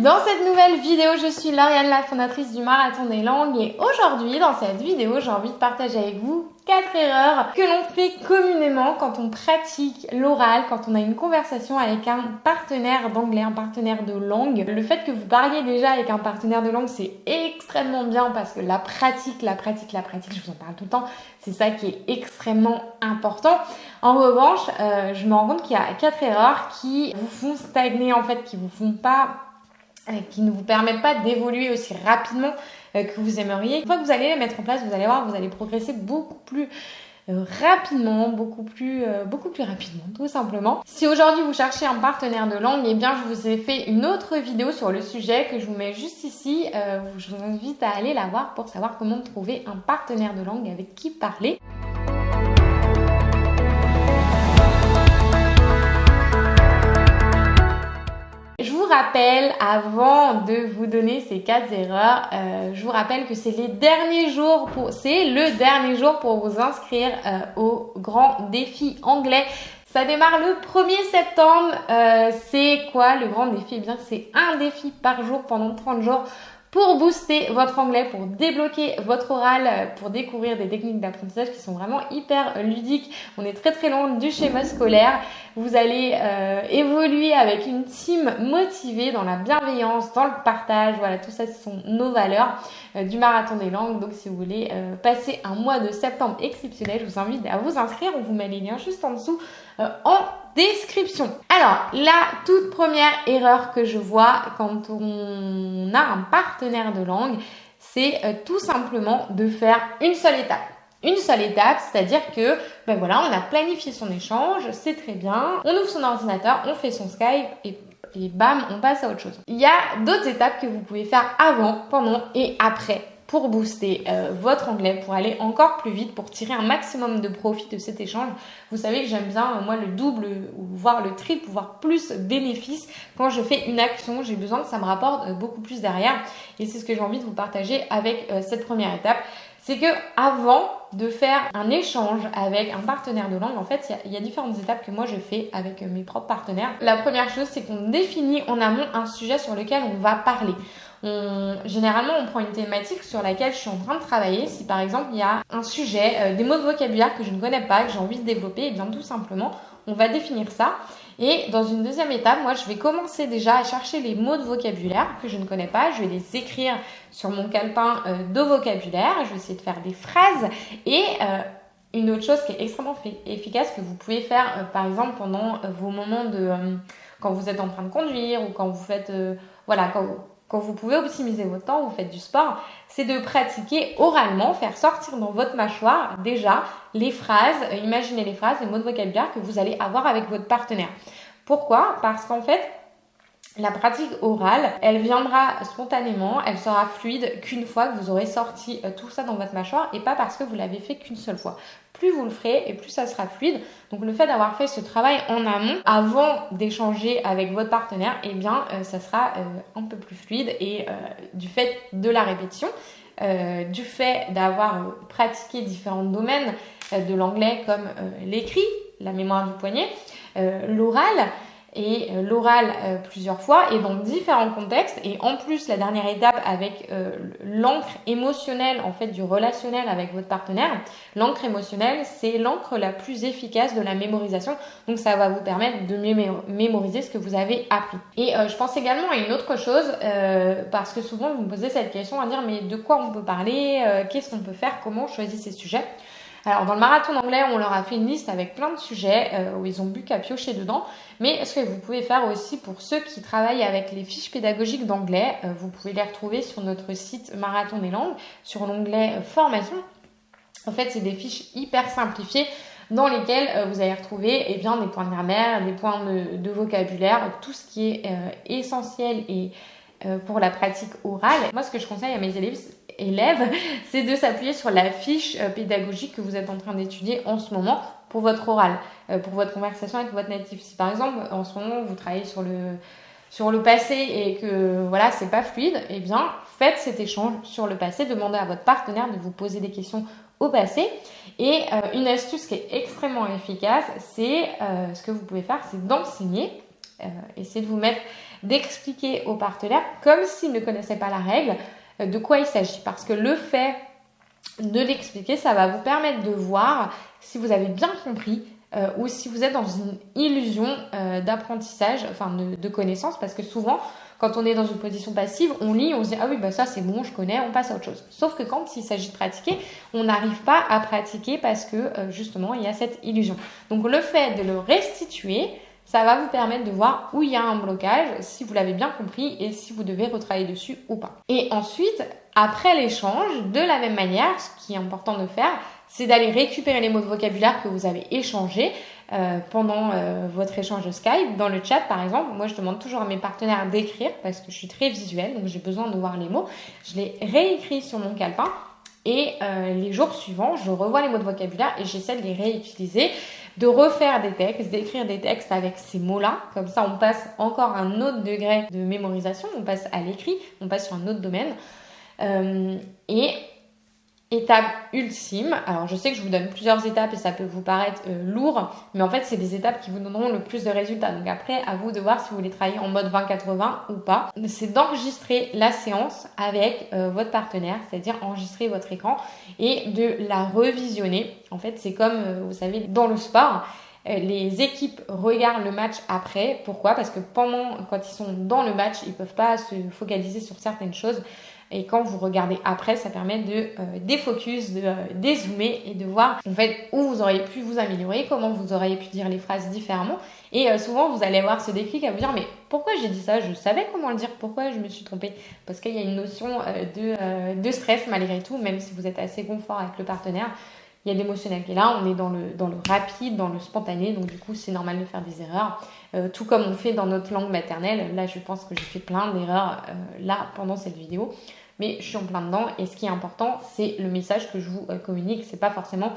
dans cette nouvelle vidéo. Je suis Lauriane, la fondatrice du Marathon des Langues et aujourd'hui dans cette vidéo j'ai envie de partager avec vous quatre erreurs que l'on fait communément quand on pratique l'oral, quand on a une conversation avec un partenaire d'anglais, un partenaire de langue. Le fait que vous parliez déjà avec un partenaire de langue c'est extrêmement bien parce que la pratique, la pratique, la pratique, je vous en parle tout le temps, c'est ça qui est extrêmement important. En revanche, euh, je me rends compte qu'il y a quatre erreurs qui vous font stagner en fait, qui vous font pas qui ne vous permettent pas d'évoluer aussi rapidement euh, que vous aimeriez. Une fois que vous allez les mettre en place, vous allez voir, vous allez progresser beaucoup plus euh, rapidement, beaucoup plus, beaucoup plus rapidement, tout simplement. Si aujourd'hui vous cherchez un partenaire de langue, eh bien je vous ai fait une autre vidéo sur le sujet que je vous mets juste ici. je vous invite à aller la voir pour savoir comment trouver un partenaire de langue avec qui parler. Rappelle, avant de vous donner ces quatre erreurs, euh, je vous rappelle que c'est les derniers jours pour, c'est le dernier jour pour vous inscrire euh, au grand défi anglais. Ça démarre le 1er septembre. Euh, c'est quoi le grand défi? Eh bien, c'est un défi par jour pendant 30 jours pour booster votre anglais, pour débloquer votre oral, pour découvrir des techniques d'apprentissage qui sont vraiment hyper ludiques. On est très très loin du schéma scolaire. Vous allez euh, évoluer avec une team motivée dans la bienveillance, dans le partage. Voilà, tout ça, ce sont nos valeurs euh, du marathon des langues. Donc, si vous voulez euh, passer un mois de septembre exceptionnel, je vous invite à vous inscrire. On vous met les liens juste en dessous en description. Alors, la toute première erreur que je vois quand on a un partenaire de langue, c'est tout simplement de faire une seule étape une seule étape, c'est-à-dire que ben voilà, on a planifié son échange, c'est très bien, on ouvre son ordinateur, on fait son Skype et, et bam, on passe à autre chose. Il y a d'autres étapes que vous pouvez faire avant, pendant et après pour booster euh, votre anglais, pour aller encore plus vite, pour tirer un maximum de profit de cet échange. Vous savez que j'aime bien, euh, moi, le double ou voire le triple, voire plus bénéfice. Quand je fais une action, j'ai besoin que ça me rapporte euh, beaucoup plus derrière. Et c'est ce que j'ai envie de vous partager avec cette première étape c'est que avant de faire un échange avec un partenaire de langue, en fait, il y, a différentes étapes que moi je fais avec mes propres partenaires. La première chose, c'est qu'on définit en amont un sujet sur lequel on va parler. Généralement, on prend une thématique sur laquelle je suis en train de travailler. Si par exemple, il y a un sujet, euh, des mots de vocabulaire que je ne connais pas, que j'ai envie de développer, et eh bien tout simplement, on va définir ça. Et dans une deuxième étape, moi, je vais commencer déjà à chercher les mots de vocabulaire que je ne connais pas. Je vais les écrire sur mon calepin euh, de vocabulaire. Je vais essayer de faire des phrases. Et euh, une autre chose qui est extrêmement efficace que vous pouvez faire, par exemple, pendant vos moments de... quand vous êtes en train de conduire ou quand vous faites... voilà, quand quand vous pouvez optimiser votre temps, vous faites du sport, c'est de pratiquer oralement, faire sortir dans votre mâchoire déjà les phrases, euh, imaginez les phrases, les mots de vocabulaire que vous allez avoir avec votre partenaire. Pourquoi? Parce qu'en fait, la pratique orale, elle viendra spontanément, elle sera fluide qu'une fois que vous aurez sorti euh, tout ça dans votre mâchoire et pas parce que vous l'avez fait qu'une seule fois plus vous le ferez et plus ça sera fluide. Donc le fait d'avoir fait ce travail en amont avant d'échanger avec votre partenaire, eh bien euh, ça sera euh, un peu plus fluide et euh, du fait de la répétition, du fait d'avoir pratiqué différents domaines de l'anglais comme l'écrit, la mémoire du poignet, l'oral, et euh, l'oral euh, plusieurs fois et dans différents contextes. Et en plus la dernière étape avec euh, l'encre émotionnelle en fait du relationnel avec votre partenaire l'encre émotionnelle c'est l'encre la plus efficace de la mémorisation. Donc ça va vous permettre de mieux mémoriser ce que vous avez appris. Et je pense également à une autre chose parce que souvent vous me posez cette question à dire mais de quoi on peut parler qu'est-ce qu'on peut faire comment choisir ces sujets? Alors dans le marathon d'anglais, on leur a fait une liste avec plein de sujets euh, où ils ont bu qu'à piocher dedans. Mais ce que vous pouvez faire aussi pour ceux qui travaillent avec les fiches pédagogiques d'anglais, euh, vous pouvez les retrouver sur notre site Marathon des langues, sur l'onglet euh, formation. En fait, c'est des fiches hyper simplifiées dans lesquelles vous allez retrouver eh bien, des points de grammaire, des points de, vocabulaire, tout ce qui est essentiel et pour la pratique orale. Moi, ce que je conseille à mes élèves, élève, c'est de s'appuyer sur la fiche euh, pédagogique que vous êtes en train d'étudier en ce moment pour votre oral, euh, pour votre conversation avec votre natif. Si par exemple en ce moment vous travaillez sur le passé et que voilà c'est pas fluide, eh bien faites cet échange sur le passé, demandez à votre partenaire de vous poser des questions au passé. Et euh, une astuce qui est extrêmement efficace, c'est ce que vous pouvez faire, c'est d'enseigner, essayer de vous mettre d'expliquer au partenaire, comme s'il ne connaissait pas la règle, de quoi il s'agit. Parce que le fait de l'expliquer, ça va vous permettre de voir si vous avez bien compris euh, ou si vous êtes dans une illusion euh, d'apprentissage, enfin de, connaissance, parce que souvent, quand on est dans une position passive, on lit, on se dit ah oui bah ça c'est bon, je connais, on passe à autre chose. Sauf que quand il s'agit de pratiquer, on n'arrive pas à pratiquer parce que euh, justement il y a cette illusion. Donc le fait de le restituer, ça va vous permettre de voir où il y a un blocage, si vous l'avez bien compris et si vous devez retravailler dessus ou pas. Et ensuite, après l'échange, de la même manière, ce qui est important de faire, c'est d'aller récupérer les mots de vocabulaire que vous avez échangés euh, pendant euh, votre échange de Skype. Dans le chat, par exemple, moi je demande toujours à mes partenaires d'écrire parce que je suis très visuelle, donc j'ai besoin de voir les mots. Je les réécris sur mon calepin et euh, les jours suivants, je revois les mots de vocabulaire et j'essaie de les réutiliser, de refaire des textes, d'écrire des textes avec ces mots-là. Comme ça, on passe encore un autre degré de mémorisation, on passe à l'écrit, on passe sur un autre domaine. et Étape ultime, alors je sais que je vous donne plusieurs étapes et ça peut vous paraître euh, lourd, mais en fait c'est des étapes qui vous donneront le plus de résultats. Donc après, à vous de voir si vous voulez travailler en mode 20-80 ou pas. C'est d'enregistrer la séance avec euh, votre partenaire, c'est-à-dire enregistrer votre écran et de la revisionner. En fait c'est comme, euh, vous savez, dans le sport, les équipes regardent le match après. Pourquoi? Parce que pendant, quand ils sont dans le match, ils peuvent pas se focaliser sur certaines choses. Et quand vous regardez après, ça permet de euh, défocus, de euh, dézoomer et de voir en fait où vous auriez pu vous améliorer, comment vous auriez pu dire les phrases différemment. Et euh, souvent, vous allez avoir ce déclic à vous dire mais pourquoi j'ai dit ça? Je savais comment le dire, pourquoi je me suis trompée? Parce qu'il y a une notion de, de stress malgré tout, même si vous êtes assez confort avec le partenaire il y a l'émotionnel qui est là, on est dans le, dans le rapide, dans le spontané, donc du coup c'est normal de faire des erreurs, tout comme on fait dans notre langue maternelle. Là je pense que j'ai fait plein d'erreurs là pendant cette vidéo mais je suis en plein dedans. Et ce qui est important, c'est le message que je vous euh, communique. C'est pas forcément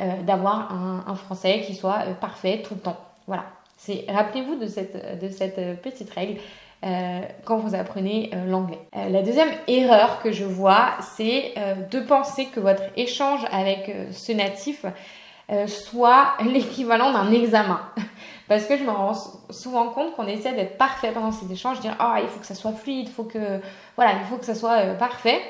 euh, d'avoir un, français qui soit euh, parfait tout le temps. Voilà. C'est rappelez-vous de cette, de cette petite règle. Quand vous apprenez l'anglais. la deuxième erreur que je vois, c'est de penser que votre échange avec ce natif soit l'équivalent d'un examen. Parce que je me rends souvent compte qu'on essaie d'être parfait pendant ces échanges, dire ah il faut que ça soit fluide, il faut que voilà, il faut que ça soit euh, parfait.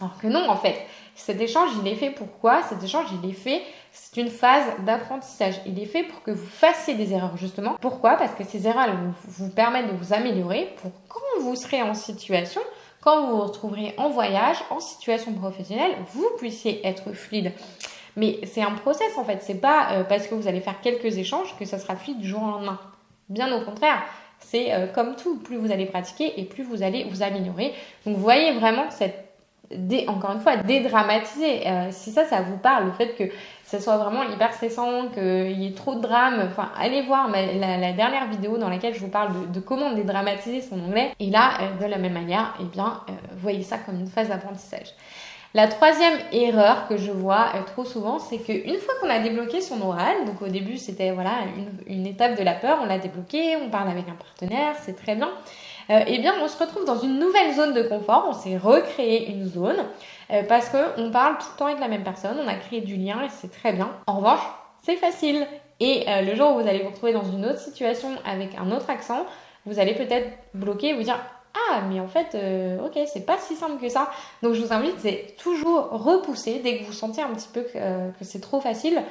Alors que non en fait, cet échange il est fait pourquoi Cet échange il est fait, c'est une phase d'apprentissage. Il est fait pour que vous fassiez des erreurs justement. Pourquoi? Parce que ces erreurs elles vous, permettent de vous améliorer pour quand vous serez en situation quand vous vous retrouverez en voyage, en situation professionnelle, vous puissiez être fluide. Mais c'est un process en fait. C'est pas euh, parce que vous allez faire quelques échanges que ça sera fluide du jour au lendemain. Bien au contraire. C'est euh, comme tout, plus vous allez pratiquer et plus vous allez vous améliorer. Donc vous voyez vraiment cette encore une fois, dédramatiser. Euh, si ça, ça vous parle, le fait que ce soit vraiment hyper stressant, qu'il y ait trop de drame, enfin, allez voir la, dernière vidéo dans laquelle je vous parle de, comment dédramatiser son anglais. Et là, de la même manière, eh bien, voyez ça comme une phase d'apprentissage. La troisième erreur que je vois euh, trop souvent, c'est qu'une fois qu'on a débloqué son oral, donc au début c'était voilà une, étape de la peur, on l'a débloqué, on parle avec un partenaire, c'est très bien. Euh, eh bien, on se retrouve dans une nouvelle zone de confort. On s'est recréé une zone euh, parce qu'on parle tout le temps avec la même personne. On a créé du lien et c'est très bien. En revanche, c'est facile. Et le jour où vous allez vous retrouver dans une autre situation avec un autre accent, vous allez peut-être bloquer et vous dire ah mais en fait euh, ok c'est pas si simple que ça donc je vous invite c'est toujours repousser dès que vous sentez un petit peu que, euh, c'est trop facile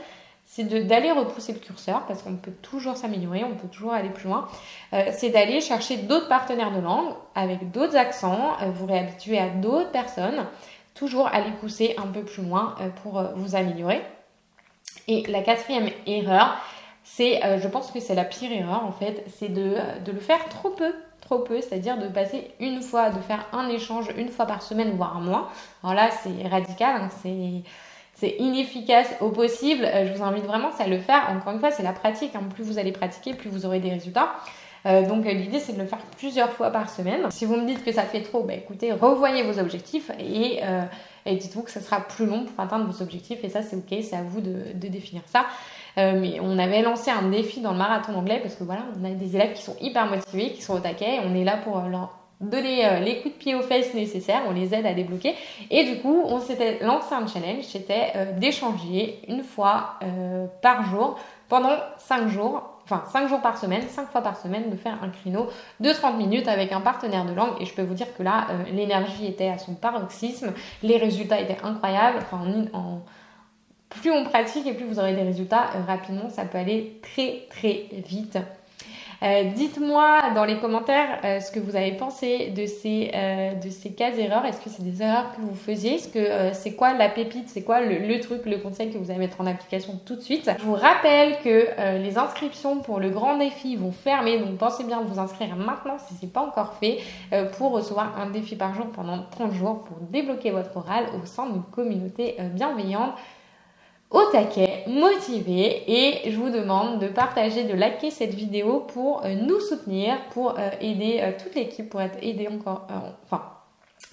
c'est d'aller repousser le curseur parce qu'on peut toujours s'améliorer on peut toujours aller plus loin. Euh, c'est d'aller chercher d'autres partenaires de langue avec d'autres accents. Vous réhabituer à d'autres personnes. Toujours aller pousser un peu plus loin pour vous améliorer. Et la quatrième erreur c'est je pense que c'est la pire erreur en fait c'est de, de le faire trop peu. Trop peu, c'est-à-dire de passer une fois, de faire un échange une fois par semaine, voire un mois. Alors là, c'est radical, hein, c'est inefficace au possible. Euh, je vous invite vraiment à le faire. Encore une fois, c'est la pratique. Hein. Plus vous allez pratiquer, plus vous aurez des résultats. Euh, donc l'idée c'est de le faire plusieurs fois par semaine. Si vous me dites que ça fait trop, bah, écoutez, revoyez vos objectifs et, euh, dites-vous que ça sera plus long pour atteindre vos objectifs et ça c'est ok, c'est à vous de, définir ça. Euh, mais on avait lancé un défi dans le marathon anglais parce que voilà, on a des élèves qui sont hyper motivés, qui sont au taquet. On est là pour leur donner euh, les coups de pied aux fesses nécessaires, on les aide à débloquer. Et du coup, on s'était lancé un challenge, c'était euh, d'échanger une fois par jour pendant 5 jours enfin 5 jours par semaine, 5 fois par semaine, de faire un créneau de 30 minutes avec un partenaire de langue. Et je peux vous dire que là, euh, l'énergie était à son paroxysme, les résultats étaient incroyables. Enfin, en, plus on pratique et plus vous aurez des résultats euh, rapidement, ça peut aller très très vite. Euh, dites-moi dans les commentaires euh, ce que vous avez pensé de ces, euh, de ces cas erreurs. Est-ce que c'est des erreurs que vous faisiez? Est-ce que c'est quoi la pépite? C'est quoi le, truc, le conseil que vous allez mettre en application tout de suite? Je vous rappelle que les inscriptions pour le grand défi vont fermer, donc pensez bien vous inscrire maintenant si ce n'est pas encore fait pour recevoir un défi par jour pendant 30 jours pour débloquer votre oral au sein d'une communauté bienveillante au taquet, motivé et je vous demande de partager, de liker cette vidéo pour euh, nous soutenir, pour euh, aider euh, toute l'équipe, pour être encore, enfin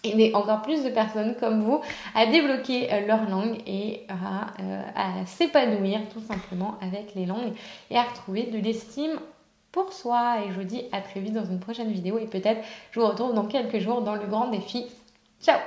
aider encore plus de personnes comme vous à débloquer leur langue et à s'épanouir tout simplement avec les langues et à retrouver de l'estime pour soi. Et je vous dis à très vite dans une prochaine vidéo et peut-être je vous retrouve dans quelques jours dans le grand défi. Ciao